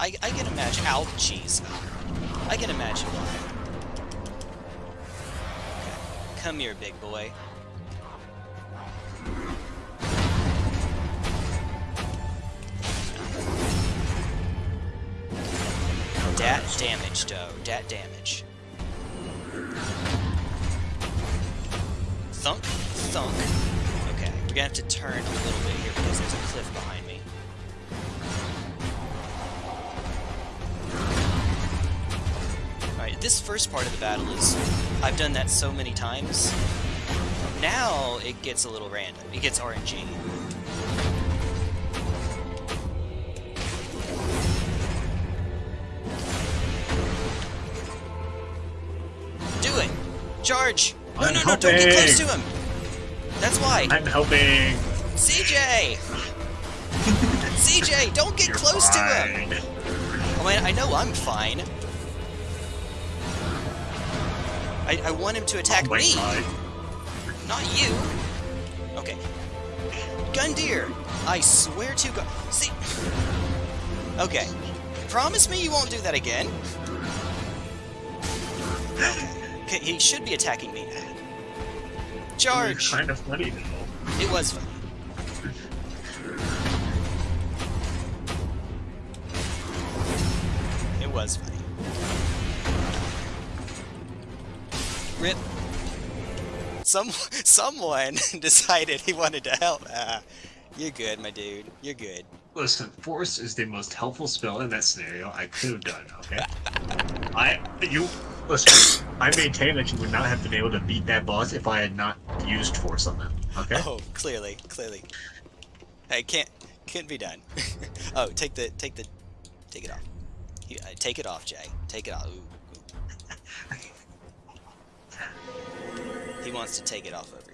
I, I can imagine. Ow, jeez. I can imagine why. Come here, big boy. Dat damage, though. Dat damage. Thunk, thunk. Okay, we're gonna have to turn a little bit here because there's a cliff behind me. This first part of the battle is... I've done that so many times. Now it gets a little random. It gets RNG. Do it! Charge! No, I'm no, no, don't get close to him! That's why! I'm helping. CJ! CJ, don't get You're close to him! fine. I mean, I know I'm fine. I, I want him to attack Oh me, God. not you. Okay. Gundir, I swear to God. See. Okay. Promise me you won't do that again. Okay, he should be attacking me. Charge! kind of funny though. It was funny. It was funny. Rip. Some someone decided he wanted to help. Ah, you're good, my dude. You're good. Listen, force is the most helpful spell in that scenario I could have done. Okay. I you listen. I maintain that you would not have been able to beat that boss if I had not used force on them. Okay. Oh, clearly, clearly. Hey, can't can't be done. oh, take the take the take it off. Uh, take it off, Jay. Take it off. Ooh, wants to take it off over